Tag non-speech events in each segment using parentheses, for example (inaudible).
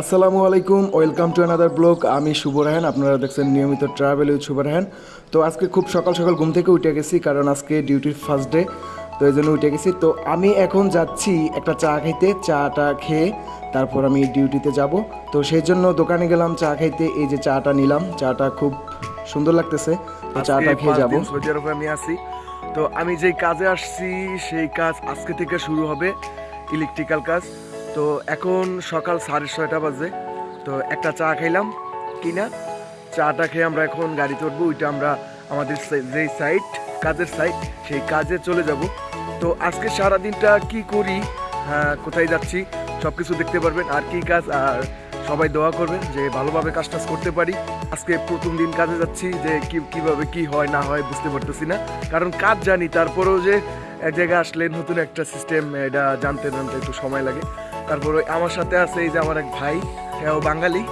আসসালামু আলাইকুম welcome to another blog আমি শুভ রাহান আপনারা দেখছেন নিয়মিত ট্রাভেল উইথ শুভ রাহান তো আজকে খুব সকাল সকাল ঘুম থেকে উঠে গেছি কারণ আজকে ডিউটির ফার্স্ট ডে তো এই জন্য উঠে গেছি। তো আমি এখন যাচ্ছি একটা চা খাইতে চাটা খেয়ে তারপর আমি ডিউটিতে যাব। তো সেই জন্য দোকানে গেলাম চা খাইতে এই যে চাটা নিলাম। চাটা খুব সুন্দর লাগতেছে তো চাটা খেয়ে যাব। সৌদি আরবে আমি আছি। তো আমি যেই কাজে আসছি সেই কাজ আজকে থেকে শুরু হবে ইলেকট্রিক্যাল কাজ। তো এখন সকাল সাড়ে ছয়টা বাজে। তো একটা চা খাইলাম কিনা চাটা খেয়ে আমরা এখন গাড়ি চড়বো ওইটা আমরা আমাদের যেই সাইট কাজের সাইট সেই কাজে চলে যাব। তো আজকে সারা দিনটা কি করি হ্যাঁ, কোথায় যাচ্ছি সব কিছু দেখতে পারবেন। আর কি কাজ আর সবাই দোয়া করবেন যে ভালোভাবে কাজ টাজ করতে পারি। আজকে প্রথম দিন কাজে যাচ্ছি যে কি কীভাবে কি হয় না হয় বুঝতে পারতেছি না। কারণ কাজ জানি তারপরেও যে এক জায়গায় আসলে নতুন একটা সিস্টেম এটা জানতে জানতে একটু সময় লাগে। তারপরে আমার সাথে আছে এই যে আমার এক ভাই হ্যাঁ বাঙালি।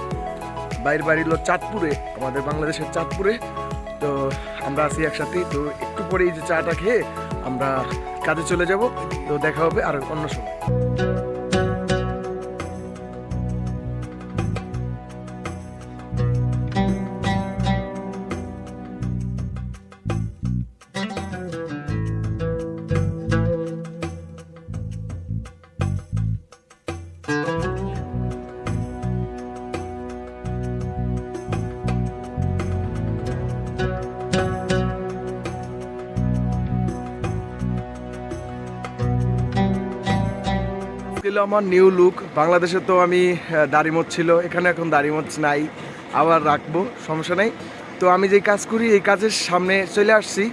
বাইরের বাড়ি হলো চাঁদপুরে, আমাদের বাংলাদেশের চাঁদপুরে। তো আমরা আছি একসাথে, তো একটু পরে এই যে চাটা খেয়ে আমরা কাজে চলে যাব, তো দেখা হবে আর অন্য সময়। ছিল আমার নিউ লুক বাংলাদেশে তো আমি আহ, দাড়িমোচ ছিল এখানে এখন দাড়িমোচ নাই আবার রাখব সমস্যা নেই। তো আমি যেই কাজ করি এই কাজের সামনে চলে আসছি।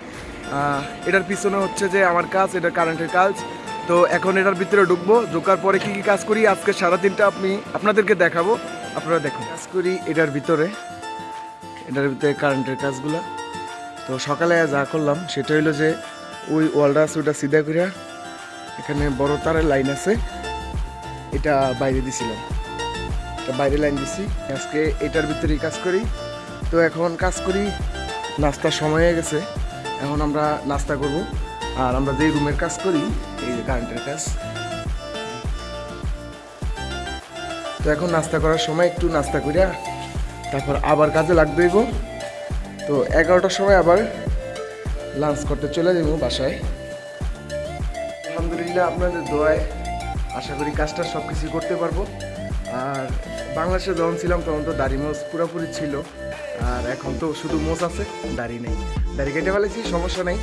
এটার পিছনে হচ্ছে যে আমার কাজ এটা কারেন্টের কাজ। তো এখন এটার ভিতরে ঢুকবো ঢোকার পরে কি কি কাজ করি আজকে সারাদিনটা আপনি আপনাদেরকে দেখাবো আপনারা দেখুন। কাজ করি এটার ভিতরে এটার ভিতরে কারেন্টের কাজগুলো। তো সকালে যা করলাম সেটা হলো যে ওই ওয়ালটা আছে ওটা সিধা করে এখানে বড় তারের লাইন আছে। এটা বাইরে দিছিলাম। এটা বাইরে লাইন দিছি। আজকে এটার ভিতরেই কাজ করি। তো এখন কাজ করি নাস্তার সময় হয়ে গেছে। এখন আমরা নাস্তা করব। আর আমরা যেই রুমের কাজ করি, এই যে কারেন্টের কাজ। তো এখন নাস্তা করার সময় একটু নাস্তা করিয়া তারপর আবার কাজে লাগবে গো। তো এগারোটার সময় আবার লাঞ্চ করতে চলে যাব বাসায়। আলহামদুলিল্লাহ আপনাদের দোয়ায় আশা করি কাজটা সব কিছু করতে পারব। আর বাংলাদেশে যখন ছিলাম তখন তো দাড়ি মোজ পুরোপুরি ছিল। আর এখন তো শুধু মোজ আছে, দাড়ি নেই। দাড়ি কেটে ফেলেছি, সমস্যা নেই।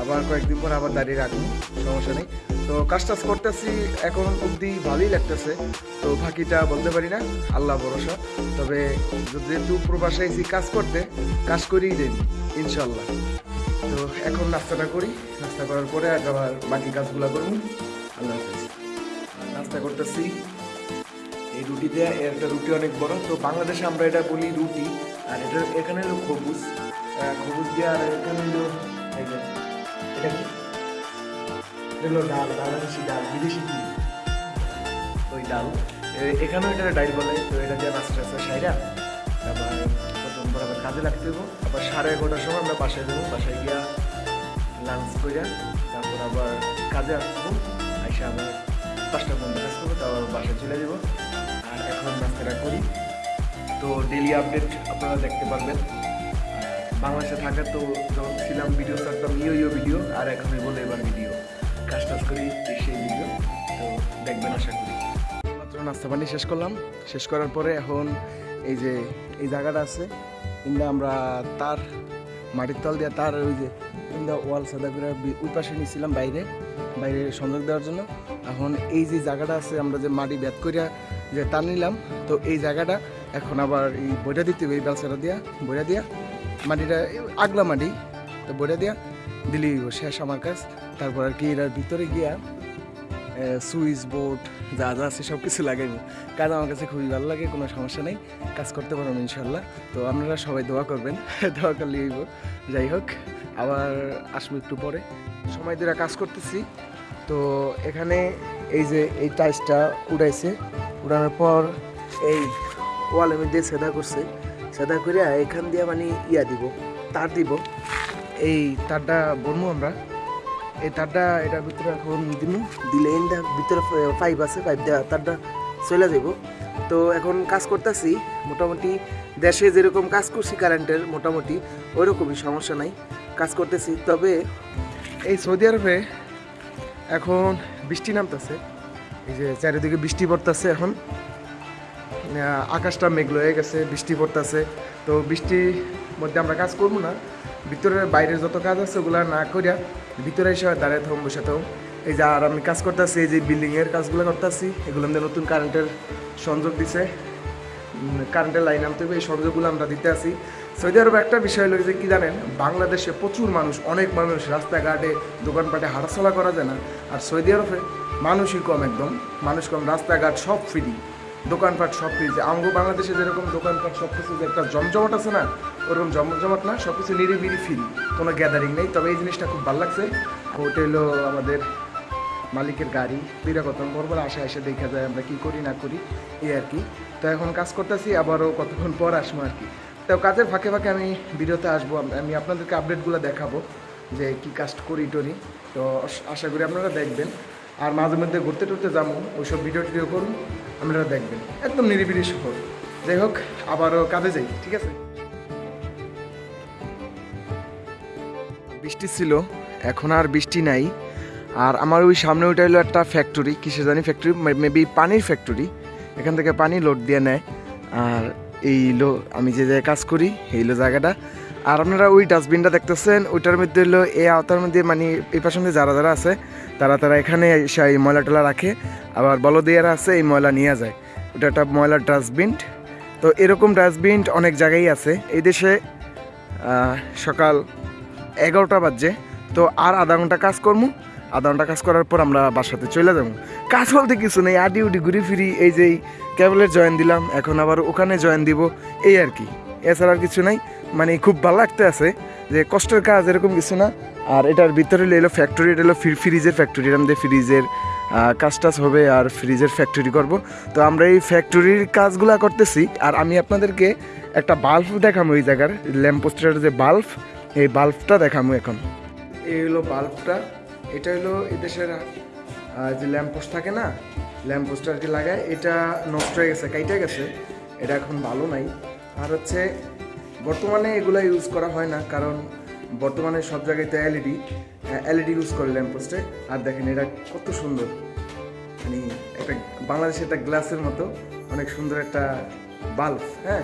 আবার কয়েকদিন পর আবার দাড়ি রাখব, সমস্যা নেই। তো কাজ টাজ করতেছি, এখন অবধি ভালোই লাগতেছে। তো বাকিটা বলতে পারি না, আল্লাহ ভরসা। তবে যেহেতু প্রবাসে এসি কাজ করতে, কাজ করেই দেন ইনশাল্লাহ তো এখন নাস্তাটা করি, নাস্তা করার পরে আবার বাকি কাজগুলো করব। আল্লাহ নাস্তা করতেছি। এই রুটি এর একটা রুটি অনেক বড়। তো বাংলাদেশে আমরা এটা বলি রুটি। আর এটা এখানে হলো খবুজ খবুজ দিয়ে আর এখানে হলো এটা কি? ডাল, বাংলাদেশি ডাল, বিদেশি কি? ওই ডাল। এখানেও এটা ডাইল বলে। তো এটা দিয়ে নাস্তা আছে সাইরা। তারপর প্রথমবার আবার কাজে লাগতে হব আবার সাড়ে এগারোটার সময় আমরা বাসায় যাব। বাসায় গিয়া লাঞ্চ করে তারপর আবার কাজে আসব। আইসা আবার পাঁচটা পর্যন্ত কাজ করব তারপর বাসায় চলে যাব। আর এখন নাস্তাটা করি। তো ডেলি আপডেট আপনারা দেখতে পারবেন। বাংলাদেশে থাকা তো যখন ছিলাম ভিডিও থাকতাম ইয়ো ইয়ো ভিডিও আর এখন বলে এবার ভিডিও কাজ টাজ করি সেই ভিডিও তো দেখবেন আশা করি। মাত্র নাস্তা পানি শেষ করলাম। শেষ করার পরে এখন এই যে, এই জায়গাটা আছে ইন্দা আমরা তার মাটির তল দিয়ে তার ওই যে ইন্দা ওয়াল সাদা করে ওই পাশে নিয়েছিলাম বাইরে। বাইরে সংযোগ দেওয়ার জন্য। এখন এই যে জায়গাটা আছে আমরা যে মাটি ব্যাত করিয়া যে তার নিলাম তো এই জায়গাটা এখন আবার এই বইটা দিতে হবে এই বেলসাটা দিয়া বইটা দিয়া। মাটিটা আগলা মাটি তো বইটা দিয়া হইবো, শেষ আমার কাজ। তারপর আর কি এটার ভিতরে গিয়া সুইচ বোর্ড যা যা আছে সব কিছু লাগাইবো। কাজ আমার কাছে খুবই ভালো লাগে কোনো সমস্যা নেই। কাজ করতে পারব ইনশাল্লাহ তো আপনারা সবাই দোয়া করবেন (laughs) দোয়া করলে যাই হোক আবার আসব একটু পরে। সময় ধরে কাজ করতেছি। তো এখানে এই যে এই টাইসটা উড়াইছে, উড়ানোর পর এই ওয়ালের মধ্যে সেদা করছে। সেদা করে এখান দিয়ে মানে ইয়া দিব, তার দিব। এই তারটা বনবো আমরা। এই তারটা এটার ভিতরে এখন দিমু, দিলে এনটা ভিতরে পাইপ আছে, পাইপ দেওয়া তারটা চলে যাব তো তো এখন কাজ করতেছি, মোটামুটি দেশে যেরকম কাজ করছি কারেন্টের মোটামুটি ওইরকমই সমস্যা নাই, কাজ করতেছি। তবে এই সৌদি আরবে এখন বৃষ্টি নামতেছে। এই যে চারিদিকে বৃষ্টি পড়তেছে এখন। আকাশটা মেঘলো হয়ে গেছে, বৃষ্টি পড়তেছে। তো বৃষ্টির মধ্যে আমরা কাজ করব না। ভিতরের বাইরের যত কাজ আছে ওগুলো না করিয়া ভিতরে এসে দাঁড়িয়ে থাকুন বসে থাকুন এই যে আর আমি কাজ করতেছি, এই যে বিল্ডিংয়ের কাজগুলো করতেছি, এগুলো আমাদের নতুন কারেন্টের সংযোগ দিছে। কারেন্টের লাইন আনতে হবে এই সংযোগগুলো আমরা দিতে আসি সৌদি আরবে একটা বিষয় হলো যে কী জানেন, বাংলাদেশে প্রচুর মানুষ, অনেক মানুষ রাস্তাঘাটে, দোকানপাটে হাঁটাচলা করা যায় না। আর সৌদি আরবে মানুষই কম একদম, মানুষ কম, রাস্তাঘাট সব ফ্রি দোকানপাট সব ফ্রি যে আমগো বাংলাদেশে যেরকম দোকানপাট সব কিছু যে একটা জমজমাট আছে না, ওরকম জমজমাট না সব কিছু নিরিবিলি ফ্রি কোনো গ্যাদারিং নেই। তবে এই জিনিসটা খুব ভালো লাগছে। হলো আমাদের মালিকের গাড়ি বিরা কত পর আসে এসে দেখা যায় আমরা কি করি, না করি, এই আর কি। তো এখন কাজ করতেছি, আবারও কতক্ষণ পর আসব আর কি। তো কাজের ফাঁকে ফাঁকে আমি ভিডিওতে আসব, আমি আপনাদেরকে আপডেটগুলো দেখাবো যে কি কাজ করি টরি। তো আশা করি আপনারা দেখবেন। আর মাঝে মধ্যে ঘুরতে টুরতে যাব, ওইসব ভিডিও টিডিও করুন, আপনারা দেখবেন। একদম নিরিবিলি শহর যাই হোক, আবারও কাজে যাই, ঠিক আছে? বৃষ্টি ছিল, এখন আর বৃষ্টি নাই। আর আমার ওই সামনে ওইটা হলো একটা ফ্যাক্টরি কিসে জানি ফ্যাক্টরি মেবি পানির ফ্যাক্টরি এখান থেকে পানি লোড দিয়ে নেয়। আর এই লো আমি যে জায়গায় কাজ করি, এই লো জায়গাটা। আর আপনারা ওই ডাস্টবিনটা দেখতেছেন, ওইটার মধ্যে হলো এই আওতার মধ্যে মানে এই পাশের মধ্যে যারা যারা আছে, তারা তারা এখানে এসে এই ময়লা টলা রাখে। আবার বলদিয়ারা আছে, এই ময়লা নিয়ে যায়। ওটা একটা ময়লার ডাস্টবিন তো এরকম ডাস্টবিন অনেক জায়গায় আছে। এই দেশে সকাল এগারোটা বাজে। তো আর আধা ঘণ্টা কাজ করব আধা ঘণ্টা কাজ করার পর আমরা বাসাতে চলে যাব। কাজ বলতে কিছু নেই আডি উডি ঘুরি ফিরি, এই যে ক্যাবলের জয়েন দিলাম, এখন আবার ওখানে জয়েন দিব, এই আর কি। এছাড়া আর কিছু নাই মানে খুব ভালো লাগতে আছে যে কষ্টের কাজ এরকম কিছু না, আর এটার ভিতরে এলো ফ্যাক্টরি এটা ফ্রি- ফ্রিজের ফ্যাক্টরি আমাদের ফ্রিজের কাজ টাজ হবে আর ফ্রিজের ফ্যাক্টরি করব। তো আমরা এই ফ্যাক্টরির কাজগুলা করতেছি, আর আমি আপনাদেরকে একটা বাল্ব দেখাবো এই জায়গার ল্যাম্পোস্টের যে বাল্ব এই বাল্বটা দেখাবো এখন। এই হলো বাল্বটা এটা হলো এদেশের যে ল্যাম্পোস্ট থাকে না ল্যাম্পোস্ট আর কি লাগায়, এটা নষ্ট হয়ে গেছে, কাইটা গেছে। এটা এখন ভালো নাই। আর হচ্ছে, বর্তমানে এগুলো ইউজ করা হয় না, কারণ বর্তমানে সব জায়গায় তো এলইডি এলইডি ইউজ করে ল্যাম্পোস্টে আর দেখেন, এটা কত সুন্দর। মানে একটা বাংলাদেশে একটা গ্লাসের মতো, অনেক সুন্দর একটা বাল্ব হ্যাঁ?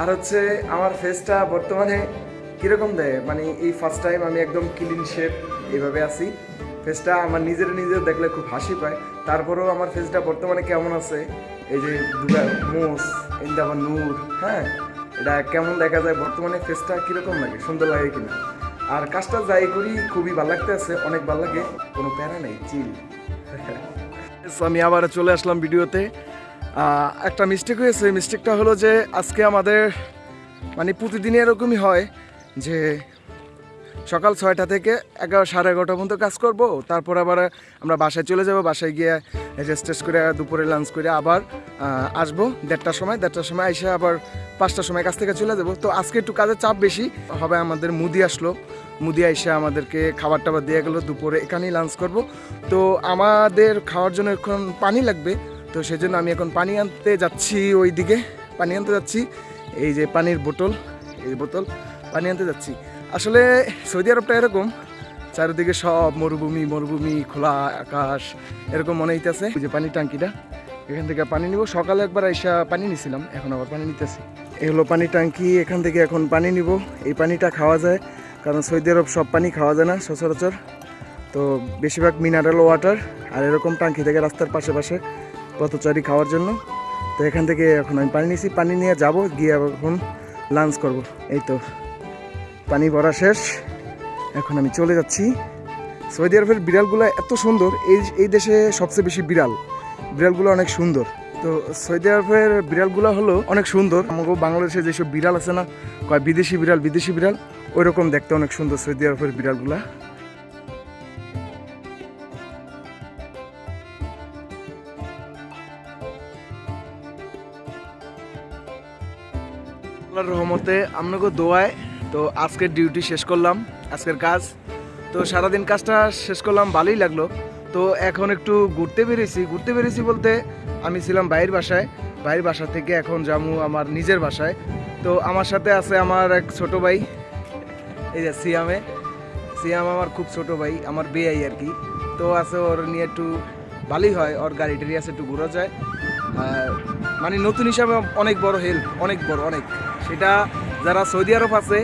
আর হচ্ছে, আমার ফেসটা বর্তমানে কীরকম দেয়? মানে এই ফার্স্ট টাইম আমি একদম ক্লিন শেপ এইভাবে আছি। ফেসটা আমার নিজের নিজের দেখলে খুব হাসি পায়। তারপরেও আমার ফেসটা বর্তমানে কেমন আছে? এই যে দুটা মোস ইন্দা আবার নূর হ্যাঁ? এটা কেমন দেখা যায়? বর্তমানে ফেসটা কীরকম লাগে? সুন্দর লাগে কিনা? আর কাজটা যাই করি, খুবই ভালো লাগতে আছে অনেক ভালো লাগে। কোনো প্যারা নেই চিল আমি আবার চলে আসলাম ভিডিওতে। একটা মিস্টেক হয়েছে। মিস্টেকটা হলো যে, আজকে আমাদের মানে প্রতিদিন এরকমই হয়। যে সকাল ছয়টা থেকে এগারো, সাড়ে এগারোটা পর্যন্ত কাজ করব। তারপর আবার আমরা বাসায় চলে যাব। বাসায় গিয়ে রেস্ট টেস্ট করে দুপুরে লাঞ্চ করে আবার আসব। দেড়টার সময় দেড়টার সময় এসে আবার পাঁচটার সময় কাছ থেকে চলে যাব। তো আজকে একটু কাজের চাপ বেশি। হবে আমাদের মুদি আসলো। মুদি এসে আমাদেরকে খাবার টাবার দিয়ে গেলো। দুপুরে এখানেই লাঞ্চ করব। তো আমাদের খাওয়ার জন্য এখন পানি লাগবে। তো সেজন্য আমি এখন পানি আনতে যাচ্ছি ওই দিকে পানি আনতে যাচ্ছি। এই যে পানির বোতল, এই বোতল। পানি আনতে যাচ্ছি। আসলে সৌদি আরবটা এরকম, চারিদিকে সব মরুভূমি মরুভূমি, খোলা আকাশ, এরকম মনে হইতেছে। যে পানির ট্যাঙ্কিটা, এখান থেকে পানি নিব। সকালে একবার আইসা পানি নিছিলাম, এখন আবার পানি নিতেছি। এই হলো পানির ট্যাঙ্কি, এখান থেকে এখন পানি নিব। এই পানিটা খাওয়া যায়, কারণ সৌদি আরব সব পানি খাওয়া যায় না সচরাচর। তো বেশিরভাগ মিনারেল ওয়াটার আর এরকম ট্যাঙ্কি থেকে রাস্তার পাশে পাশে পথচারী খাওয়ার জন্য। তো এখান থেকে এখন আমি পানি নিছি, পানি নিয়ে যাব, গিয়ে এখন লাঞ্চ করব। এই তো। পানি ভরা শেষ। এখন আমি চলে যাচ্ছি। সৌদি আরবের বিড়ালগুলো এত সুন্দর। এই এই দেশে সবচেয়ে বেশি বিড়াল। বিড়ালগুলো অনেক সুন্দর। তো সৌদি আরবের বিড়ালগুলো হলো অনেক সুন্দর। আমাকে বাংলাদেশে যেসব বিড়াল আছে না, কয় বিদেশি বিড়াল বিদেশি বিড়াল ওই রকম দেখতে অনেক সুন্দর সৌদি আরবের বিড়ালগুলা। রহমতে আপনাকে দোয়ায় তো আজকের ডিউটি শেষ করলাম, আজকের কাজ। তো সারাদিন কাজটা শেষ করলাম, ভালোই লাগল। তো এখন একটু ঘুরতে বেরিয়েছি। ঘুরতে বেরিয়েছি বলতে আমি ছিলাম বাইরের বাসায়। বাইরের বাসা থেকে এখন জামু আমার নিজের বাসায়। তো আমার সাথে আছে আমার এক ছোট ভাই, এই যে সিয়ামে। সিয়াম আমার খুব ছোট ভাই, আমার বেয়াই আর কি। তো আছে ওর নিয়ে একটু ভালোই হয়, ওর গাড়ি টাড়ি আছে একটু ঘোরা যায়। মানে নতুন হিসাবে অনেক বড় হেল্প অনেক বড়, অনেক। সেটা যারা সৌদি আরব আছে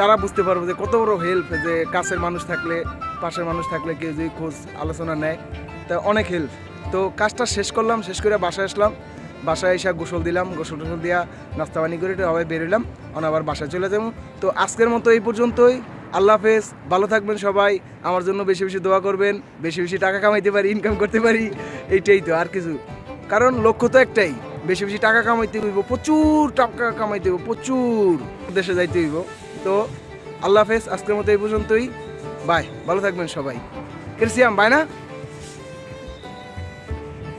তারা বুঝতে পারবে যে কত বড় হেল্প যে কাছের মানুষ থাকলে, পাশের মানুষ থাকলে কেউ যদি খোঁজ, আলোচনা নেয়, তা অনেক হেল্প তো কাজটা শেষ করলাম, শেষ করে বাসায় আসলাম। বাসায় এসে গোসল দিলাম, গোসল টোসল দিয়া নাস্তা পানি করে আবার বেরোলাম অন আবার বাসায় চলে যাব। তো আজকের মতো এই পর্যন্তই। আল্লাহ হাফেজ, ভালো থাকবেন সবাই, আমার জন্য বেশি বেশি দোয়া করবেন, বেশি বেশি টাকা কামাইতে পারি ইনকাম করতে পারি, এইটাই তো আর কিছু। কারণ লক্ষ্য তো একটাই, বেশি বেশি টাকা কামাইতে হইব, প্রচুর টাকা কামাইতে হইব, প্রচুর। দেশে যাইতে হইব। তো আল্লাহ হাফেজ, আজকের মতো এই পর্যন্তই। বাই, ভালো থাকবেন সবাই। ক্রিসিয়াম, বাই না?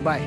বাই।